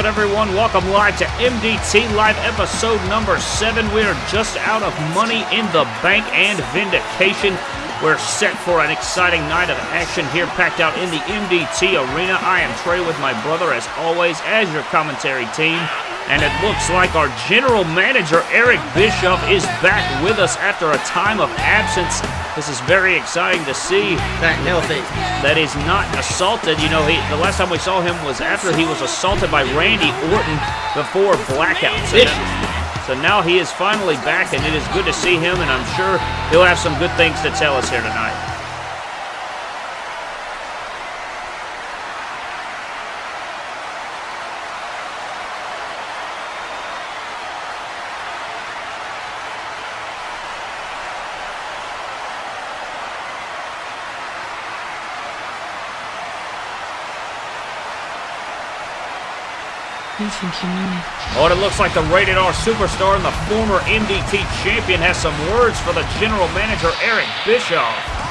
Good, everyone? Welcome live to MDT Live episode number seven. We are just out of Money in the Bank and Vindication. We're set for an exciting night of action here, packed out in the MDT arena. I am Trey with my brother, as always, as your commentary team. And it looks like our general manager, Eric Bischoff, is back with us after a time of absence. This is very exciting to see. Back healthy. That he's not assaulted. You know, he, the last time we saw him was after he was assaulted by Randy Orton before Blackouts. So now he is finally back, and it is good to see him, and I'm sure he'll have some good things to tell us here tonight. Oh, it looks like the Rated R Superstar and the former MDT champion has some words for the general manager, Eric Bischoff.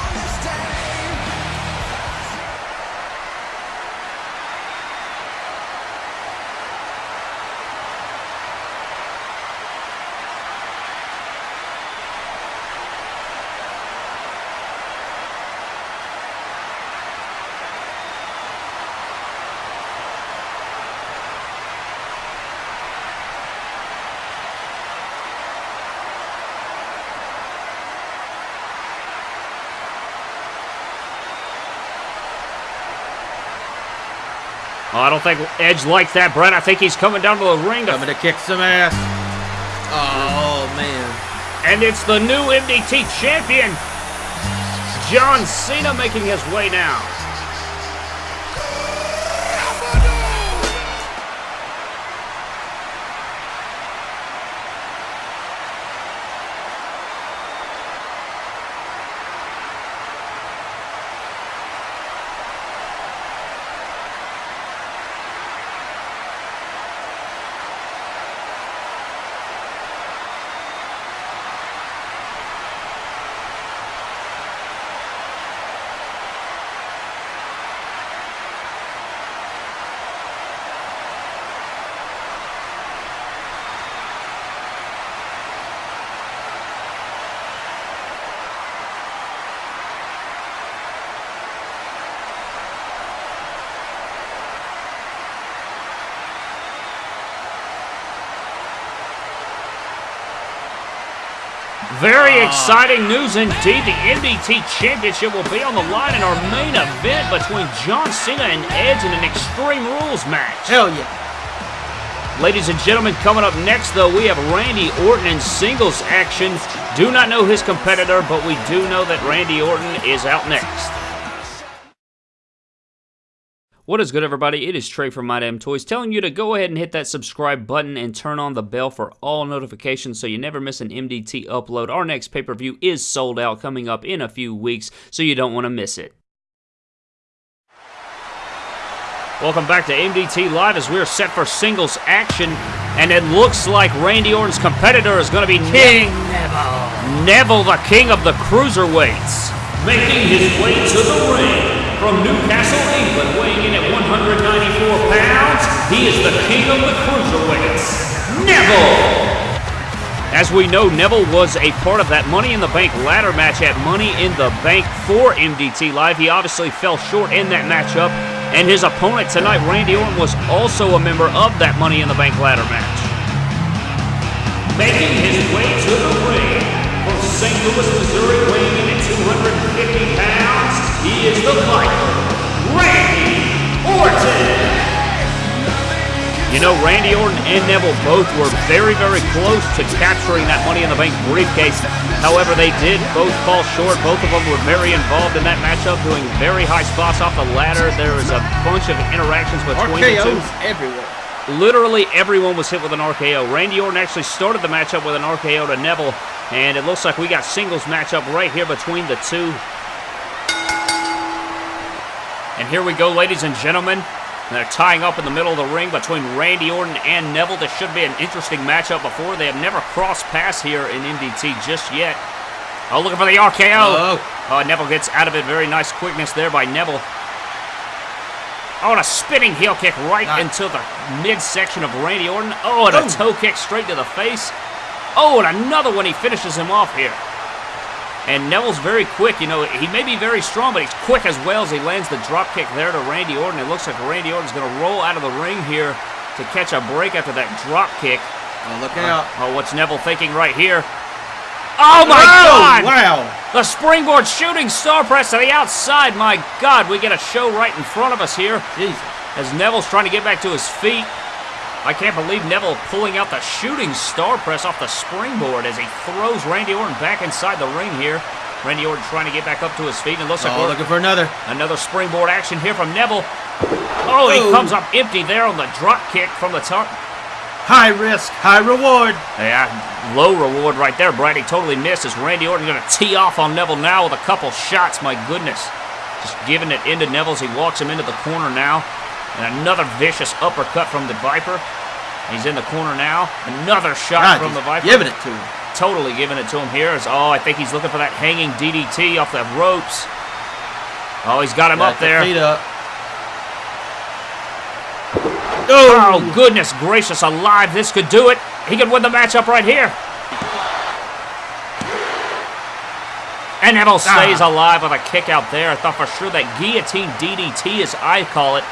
Oh, I don't think Edge likes that, Brent. I think he's coming down to the ring to... Coming to kick some ass. Oh, man. And it's the new MDT champion, John Cena, making his way now. Very ah. exciting news indeed. The MDT Championship will be on the line in our main event between John Cena and Edge in an Extreme Rules match. Hell yeah. Ladies and gentlemen, coming up next, though, we have Randy Orton in singles action. Do not know his competitor, but we do know that Randy Orton is out next. What is good, everybody? It is Trey from My Damn Toys telling you to go ahead and hit that subscribe button and turn on the bell for all notifications so you never miss an MDT upload. Our next pay per view is sold out coming up in a few weeks, so you don't want to miss it. Welcome back to MDT Live as we're set for singles action, and it looks like Randy Orton's competitor is going to be King Neville. Neville, the king of the cruiserweights, making his way to the ring from Newcastle, He is the king of the cruiserweights, Neville. As we know, Neville was a part of that Money in the Bank ladder match at Money in the Bank for MDT Live. He obviously fell short in that matchup, and his opponent tonight, Randy Orton, was also a member of that Money in the Bank ladder match. Making his way to the ring from St. Louis, Missouri, weighing in at 250 pounds, he is the fighter, Randy Orton. You know, Randy Orton and Neville both were very, very close to capturing that Money in the Bank briefcase. However, they did both fall short. Both of them were very involved in that matchup, doing very high spots off the ladder. There was a bunch of interactions between the two. RKO's everywhere. Literally everyone was hit with an RKO. Randy Orton actually started the matchup with an RKO to Neville, and it looks like we got singles matchup right here between the two. And here we go, ladies and gentlemen. They're tying up in the middle of the ring between Randy Orton and Neville. This should be an interesting matchup before. They have never crossed paths here in MDT just yet. Oh, looking for the RKO. Oh. Oh, Neville gets out of it. Very nice quickness there by Neville. Oh, and a spinning heel kick right Nice. into the midsection of Randy Orton. Oh, and a toe kick straight to the face. Oh, and another one. He finishes him off here. And Neville's very quick. You know, he may be very strong, but he's quick as well as he lands the drop kick there to Randy Orton. It looks like Randy Orton's going to roll out of the ring here to catch a break after that drop kick. Oh, look uh, out. Oh, what's Neville thinking right here? Oh, my Oh, God! Wow. The springboard shooting star press to the outside. My God, we get a show right in front of us here Jesus. as Neville's trying to get back to his feet. I can't believe Neville pulling out the shooting star press off the springboard as he throws Randy Orton back inside the ring here. Randy Orton trying to get back up to his feet, and it looks like Oh, looking for another. another springboard action here from Neville. Oh, he Oh. comes up empty there on the drop kick from the top. High risk, high reward. Yeah, low reward right there. Brady totally missed as Randy Orton going to tee off on Neville now with a couple shots. My goodness. Just giving it into Neville as he walks him into the corner now. And another vicious uppercut from the Viper. He's in the corner now. Another shot God, from the Viper. giving it to him. Totally giving it to him here. As, oh, I think he's looking for that hanging DDT off the ropes. Oh, he's got him Got up the there. Feet up. Oh, oh, goodness gracious alive. This could do it. He could win the matchup right here. And Neville ah. stays alive with a kick out there. I thought for sure that guillotine DDT, as I call it,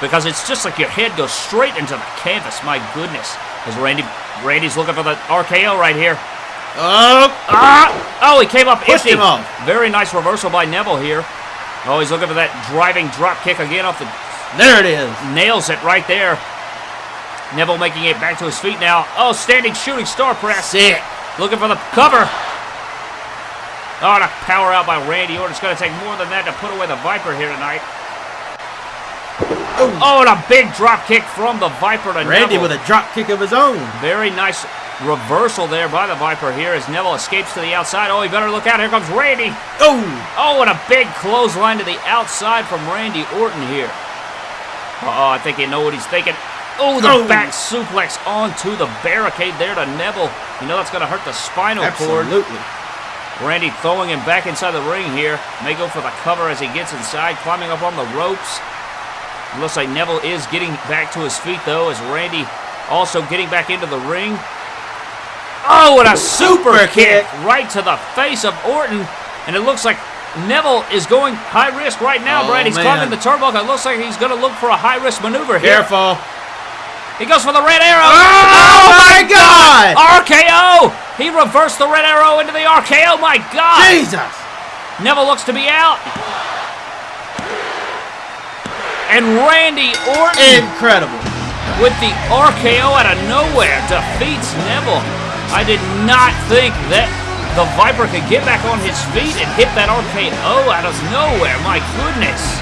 because it's just like your head goes straight into the canvas. My goodness. As Randy, Randy's looking for the RKO right here. Oh, Ah! Oh, he came up Pushed empty. him off. Very nice reversal by Neville here. Oh, he's looking for that driving drop kick again off the there it is. nails it right there. Neville making it back to his feet now. Oh, standing shooting star press. Sick. Looking for the cover. Oh, and a power out by Randy Orton. It's going to take more than that to put away the Viper here tonight. Oh, Oh, and a big drop kick from the Viper to Randy Neville. with a drop kick of his own. Very nice reversal there by the Viper here as Neville escapes to the outside. Oh, he better look out. Here comes Randy. Oh, Oh, and a big clothesline to the outside from Randy Orton here. Oh, I think you know what he's thinking. Oh, the Oh. back suplex onto the barricade there to Neville. You know that's going to hurt the spinal cord. absolutely. Randy throwing him back inside the ring here. May go for the cover as he gets inside, climbing up on the ropes. It looks like Neville is getting back to his feet, though, as Randy also getting back into the ring. Oh, what a super, Super kick. kick. right to the face of Orton. And it looks like Neville is going high risk right now, Oh, Brad. He's man. climbing the turnbuckle. It looks like he's going to look for a high risk maneuver here. Careful. He goes for the red arrow. Oh, oh my God. RKO! He reversed the red arrow into the RKO. My God! Jesus. Neville looks to be out. And Randy Orton Incredible. with the RKO out of nowhere defeats Neville. I did not think that the Viper could get back on his feet and hit that RKO out of nowhere. My goodness.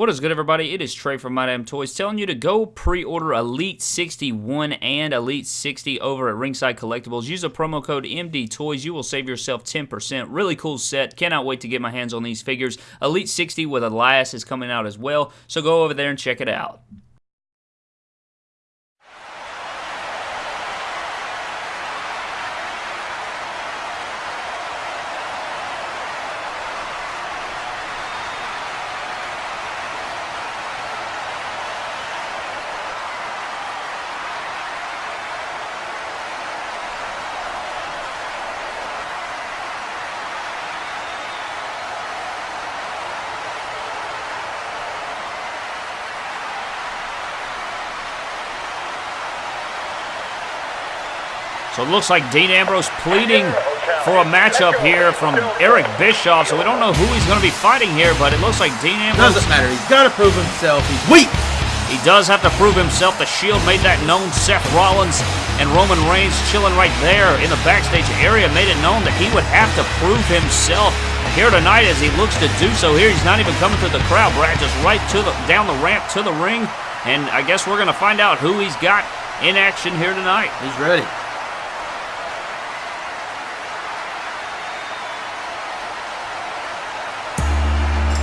What is good, everybody? It is Trey from My Damn Toys telling you to go pre-order Elite 61 and Elite 60 over at Ringside Collectibles. Use the promo code MD Toys. You will save yourself 10%. Really cool set. Cannot wait to get my hands on these figures. Elite 60 with Elias is coming out as well, so go over there and check it out. So it looks like Dean Ambrose pleading for a matchup here from Eric Bischoff. So we don't know who he's going to be fighting here, but it looks like Dean Ambrose. Doesn't matter. He's got to prove himself. He's weak. He does have to prove himself. The Shield made that known. Seth Rollins and Roman Reigns chilling right there in the backstage area made it known that he would have to prove himself here tonight as he looks to do so here. He's not even coming through the crowd, Brad, just right to the down the ramp to the ring. And I guess we're going to find out who he's got in action here tonight. He's ready.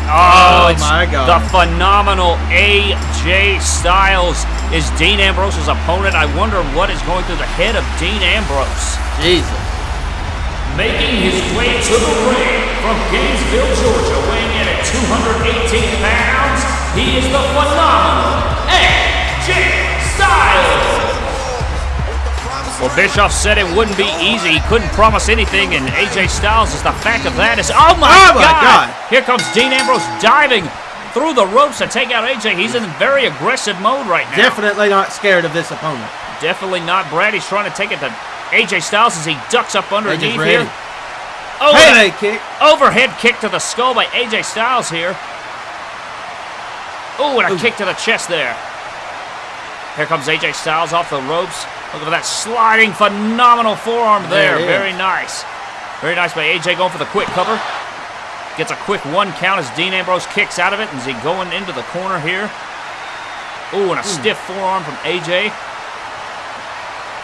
Oh, Oh, my God. The phenomenal AJ Styles is Dean Ambrose's opponent. I wonder what is going through the head of Dean Ambrose. Jesus. Making his way to the ring from Gainesville, Georgia, weighing in at 218 pounds, he is the phenomenal AJ Styles. Well, Bischoff said it wouldn't be easy. He couldn't promise anything, and AJ Styles is the fact of that is. Oh my, Oh, my God! God. Here comes Dean Ambrose diving through the ropes to take out AJ. He's in very aggressive mode right now. Definitely not scared of this opponent. Definitely not Brad. He's trying to take it to AJ Styles as he ducks up underneath here. Oh, and a kick. overhead kick to the skull by AJ Styles here. Oh, and a Ooh. kick to the chest there. Here comes AJ Styles off the ropes. Look at that sliding, phenomenal forearm there. There it is. Very nice. Very nice by AJ going for the quick cover. Gets a quick one count as Dean Ambrose kicks out of it. And is he going into the corner here? Ooh, and a hmm. stiff forearm from AJ.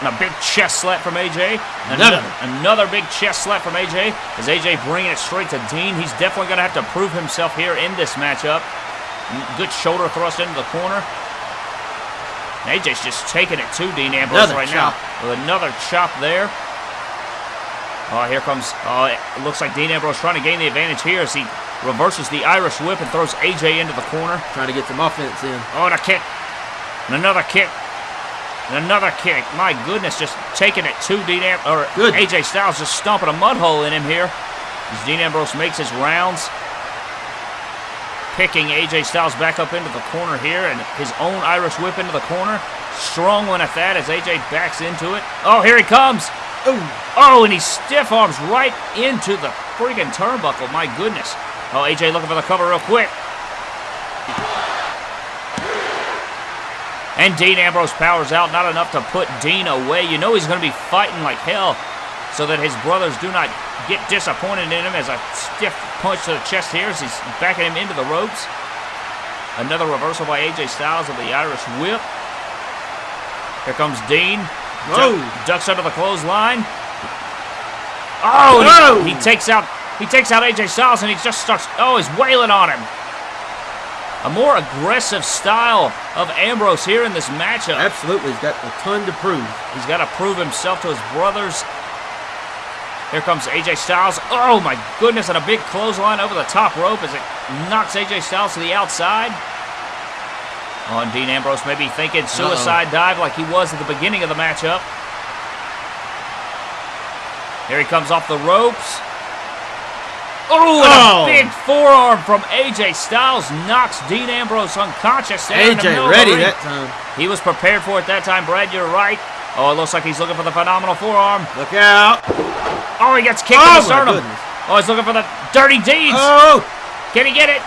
And a big chest slap from AJ. Another. Another, another big chest slap from AJ. Is AJ bringing it straight to Dean. He's definitely going to have to prove himself here in this matchup. Good shoulder thrust into the corner. AJ's just taking it to Dean Ambrose Another right chop. now. With another chop there. Oh, here comes. Oh, it looks like Dean Ambrose trying to gain the advantage here as he reverses the Irish whip and throws AJ into the corner. Trying to get some offense in. Oh, and a kick. And another kick. And another kick. My goodness, just taking it to Dean Am- or Good. AJ Styles just stomping a mud hole in him here. As Dean Ambrose makes his rounds. Picking AJ Styles back up into the corner here and his own Irish whip into the corner. Strong one at that as AJ backs into it. Oh, here he comes. Ooh. Oh, and he stiff arms right into the freaking turnbuckle. My goodness. Oh, AJ looking for the cover real quick. And Dean Ambrose powers out, not enough to put Dean away. You know he's going to be fighting like hell so that his brothers do not get disappointed in him as a stiff punch to the chest here as he's backing him into the ropes. Another reversal by AJ Styles of the Irish whip. Here comes Dean. Whoa. Duck- ducks under the clothesline. Oh, Whoa. he, he takes out he takes out AJ Styles and he just starts. Oh, he's wailing on him. A more aggressive style of Ambrose here in this matchup. Absolutely. He's got a ton to prove. He's got to prove himself to his brothers. Here comes AJ Styles. Oh my goodness, and a big clothesline over the top rope as it knocks AJ Styles to the outside. Oh, Dean Ambrose maybe thinking suicide dive like he was at the beginning of the matchup. Here he comes off the ropes. Oh, and Oh. a big forearm from AJ Styles knocks Dean Ambrose unconscious. there in the middle AJ ready that time. He was prepared for it that time, Brad. You're right. Oh, it looks like he's looking for the phenomenal forearm. Look out. Oh, he gets kicked Oh, in the sternum. Oh, he's looking for the dirty deeds. Oh. Can he get it?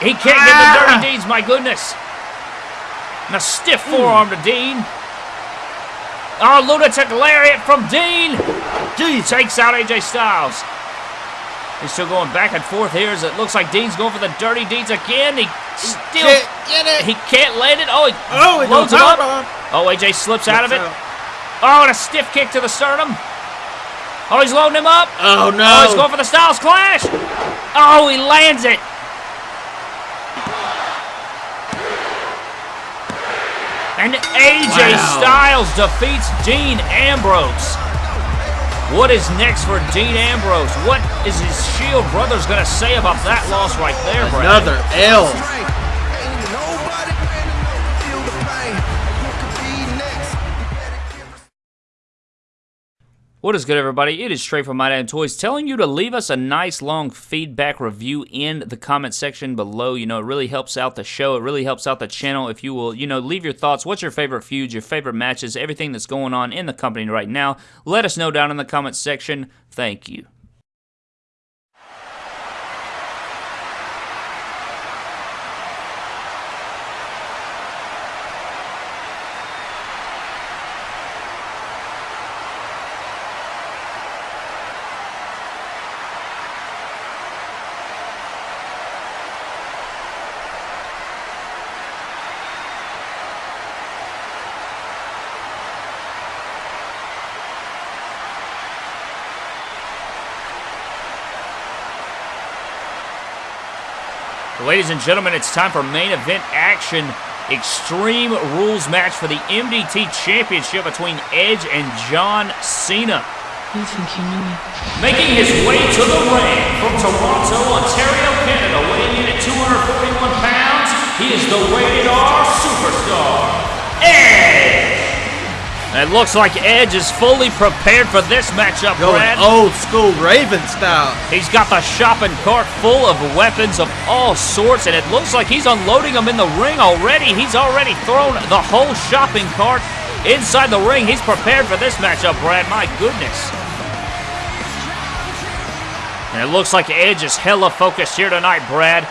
He can't get Ah. the dirty deeds. My goodness. And a stiff forearm to Dean. Oh, lunatic lariat from Dean. Jeez. Takes out AJ Styles. He's still going back and forth here as it looks like Dean's going for the dirty deeds again. He still Can't get it. he can't land it. Oh, he Oh, loads him up. Oh, AJ slips out of it. Out. Oh, and a stiff kick to the sternum. Oh, he's loading him up. Oh, no. Oh, he's going for the Styles Clash. Oh, he lands it. And AJ Wow. Styles defeats Dean Ambrose. What is next for Dean Ambrose? What is his Shield brothers going to say about that loss right there, Brad? Another L. What is good, everybody? It is straight from My Damn Toys telling you to leave us a nice long feedback review in the comment section below. You know, it really helps out the show. It really helps out the channel if you will, you know, leave your thoughts. What's your favorite feuds, your favorite matches, everything that's going on in the company right now. Let us know down in the comment section. Thank you. Ladies and gentlemen, it's time for main event action. Extreme Rules match for the MDT Championship between Edge and John Cena. Making his way to the ring from Toronto, Ontario, Canada, weighing in at 241 pounds, he is the rated R superstar, Edge! It looks like Edge is fully prepared for this matchup, Going Brad. old school Raven style. He's got the shopping cart full of weapons of all sorts, and it looks like he's unloading them in the ring already. He's already thrown the whole shopping cart inside the ring. He's prepared for this matchup, Brad. My goodness. And it looks like Edge is hella focused here tonight, Brad.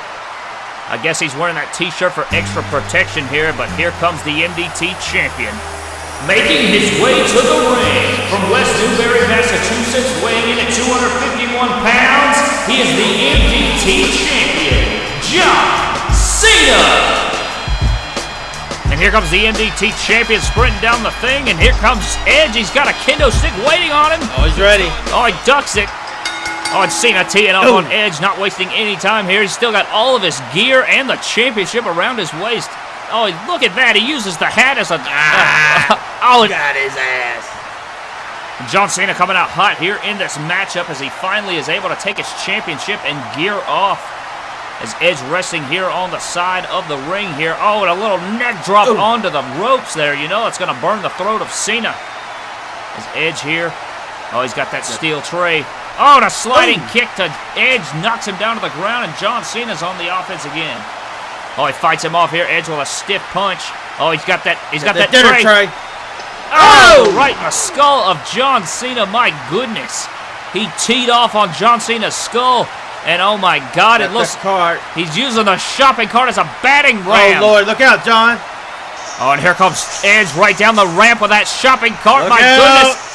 I guess he's wearing that t-shirt for extra protection here, but here comes the MDT champion. Making his way to the ring from West Newbury, Massachusetts, weighing in at 251 pounds, he is the MDT champion, John Cena! And here comes the MDT champion sprinting down the thing, and here comes Edge. He's got a kendo stick waiting on him. Oh, he's ready. Oh, he ducks it. Oh, and Cena teeing up Ooh. on Edge, not wasting any time here. He's still got all of his gear and the championship around his waist. Oh, look at that. He uses the hat as a... Ah, oh, it- Got his ass. John Cena coming out hot here in this matchup as he finally is able to take his championship and gear off. As Edge resting here on the side of the ring here. Oh, and a little neck drop Ooh. onto the ropes there. You know it's going to burn the throat of Cena. As Edge here. Oh, he's got that steel tray. Oh, and a sliding Ooh. kick to Edge knocks him down to the ground, and John Cena's on the offense again. Oh, he fights him off here. Edge with a stiff punch. Oh, he's got that. He's got the that dinner tray. tray. Oh, right in the skull of John Cena. My goodness. He teed off on John Cena's skull. And oh my God, it looks cart. he's using the shopping cart as a batting oh, ram. Oh, Lord. Look out, John. Oh, and here comes Edge right down the ramp with that shopping cart. Look my out. goodness.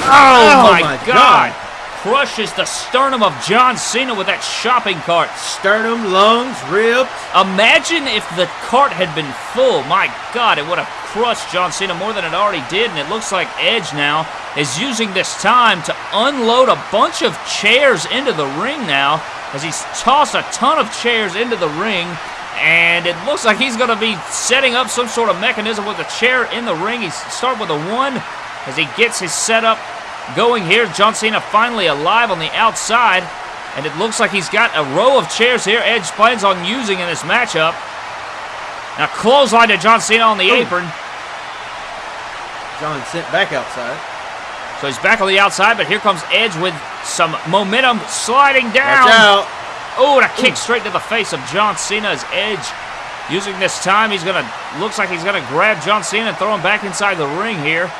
Oh, Oh, my, my God. God. Crushes the sternum of John Cena with that shopping cart. Sternum, lungs, ribs. Imagine if the cart had been full. My God, it would have crushed John Cena more than it already did. And it looks like Edge now is using this time to unload a bunch of chairs into the ring now as he's tossed a ton of chairs into the ring. And it looks like he's going to be setting up some sort of mechanism with a chair in the ring. He start with a one as he gets his setup going here. John Cena finally alive on the outside. And it looks like he's got a row of chairs here Edge plans on using in this matchup. Now clothesline to John Cena on the Ooh. apron. John sent back outside. So he's back on the outside, but here comes Edge with some momentum sliding Watch down. out. Oh, and a kick straight to the face of John Cena as Edge. Using this time, he's gonna looks like he's gonna grab John Cena and throw him back inside the ring here.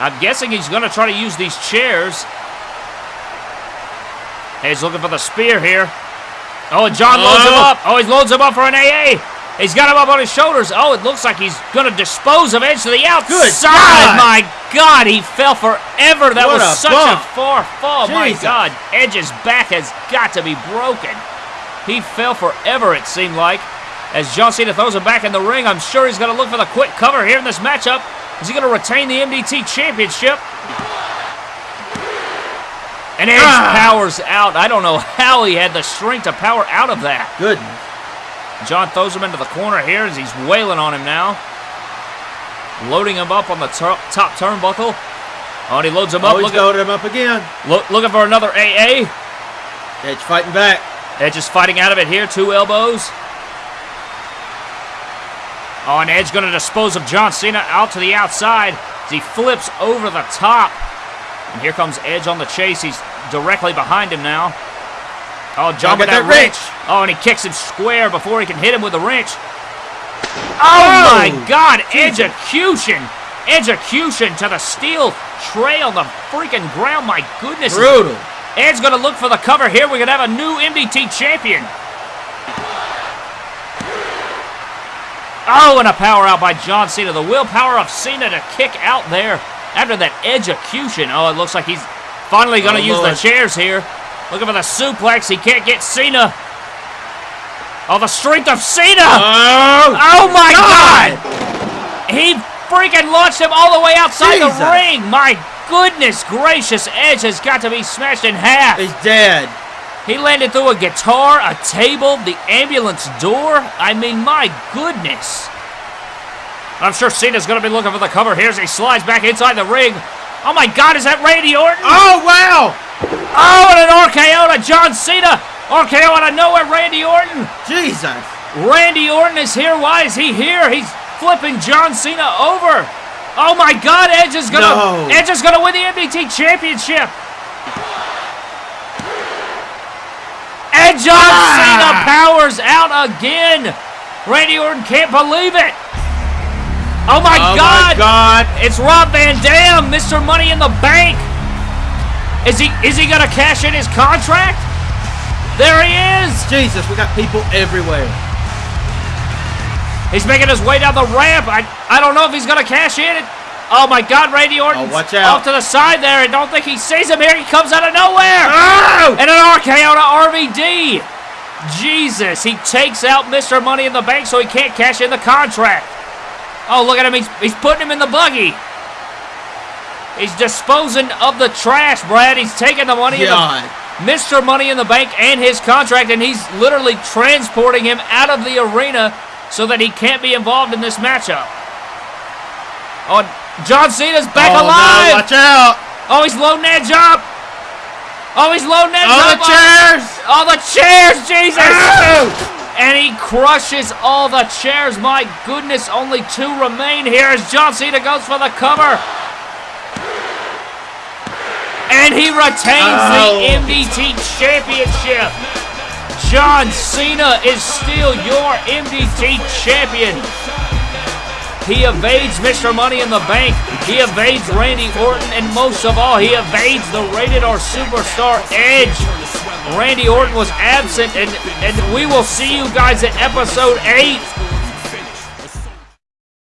I'm guessing he's gonna try to use these chairs. He's looking for the spear here. Oh, and John loads him Oh. up. Oh, he loads him up for an AA. He's got him up on his shoulders. Oh, it looks like he's going to dispose of Edge to the outside. God. My God, he fell forever. That What was a such bump. a far fall. My Jesus. God, Edge's back has got to be broken. He fell forever, it seemed like. As John Cena throws him back in the ring, I'm sure he's going to look for the quick cover here in this matchup. Is he going to retain the MDT Championship? And Edge Ah. powers out. I don't know how he had the strength to power out of that. Good. John throws him into the corner here as he's wailing on him now. Loading him up on the top turnbuckle. Oh, and he loads him up. Oh, he's at, him up again. look, looking for another AA. Edge fighting back. Edge is fighting out of it here. Two elbows. Oh, and Edge going to dispose of John Cena out to the outside as he flips over the top. And here comes Edge on the chase. He's directly behind him now. Oh, John with that that wrench. Oh, and he kicks him square before he can hit him with the wrench. Oh, Oh, my God. Execution. Execution to the steel tray on the freaking ground. My goodness. Brutal. Ed's going to look for the cover here. We're going to have a new MDT champion. Oh, and a power out by John Cena. The willpower of Cena to kick out there after that execution. Oh, it looks like he's finally going to Oh, use Lord. the chairs here. Looking for the suplex. He can't get Cena. Oh, the strength of Cena. Oh, Oh, my God. God. He freaking launched him all the way outside Jesus. the ring. My goodness gracious. Edge has got to be smashed in half. he's dead. He landed through a guitar, a table, the ambulance door. I mean, my goodness. I'm sure Cena's going to be looking for the cover here as he slides back inside the ring. Oh my God, is that Randy Orton? Oh, wow. Oh, and an RKO to John Cena. RKO out of nowhere, Randy Orton. Jesus. Randy Orton is here. Why is he here? He's flipping John Cena over. Oh my God, Edge is gonna No. Edge is gonna win the MDT Championship. And John Ah. Cena powers out again. Randy Orton can't believe it. Oh my god! oh, God! my God. It's Rob Van Dam, Mr. Money in the Bank. Is he is he gonna cash in his contract? There he is. Jesus, we got people everywhere. He's making his way down the ramp. I, I don't know if he's going to cash in. It. Oh, my God, Randy Orton. Oh, watch out. Off to the side there. and don't think he sees him here. He comes out of nowhere. Oh! And an RKO to RVD. Jesus, he takes out Mr. Money in the Bank so he can't cash in the contract. Oh, look at him. He's, he's putting him in the buggy. He's disposing of the trash, Brad. He's taking the money God. Mr. Money in the Bank and his contract, and he's literally transporting him out of the arena so that he can't be involved in this matchup. Oh, and John Cena's back oh, alive. No, watch out. oh, he's loading Edge up. Oh, he's loading Edge Oh, up. the chairs. Oh, the chairs, Jesus. Oh! And he crushes all the chairs. My goodness, only two remain here as John Cena goes for the cover. And he retains Oh. the MDT Championship. John Cena is still your MDT champion. He evades Mr. Money in the Bank. He evades Randy Orton. And most of all, he evades the rated R superstar Edge. Randy Orton was absent, and, and we will see you guys at episode 8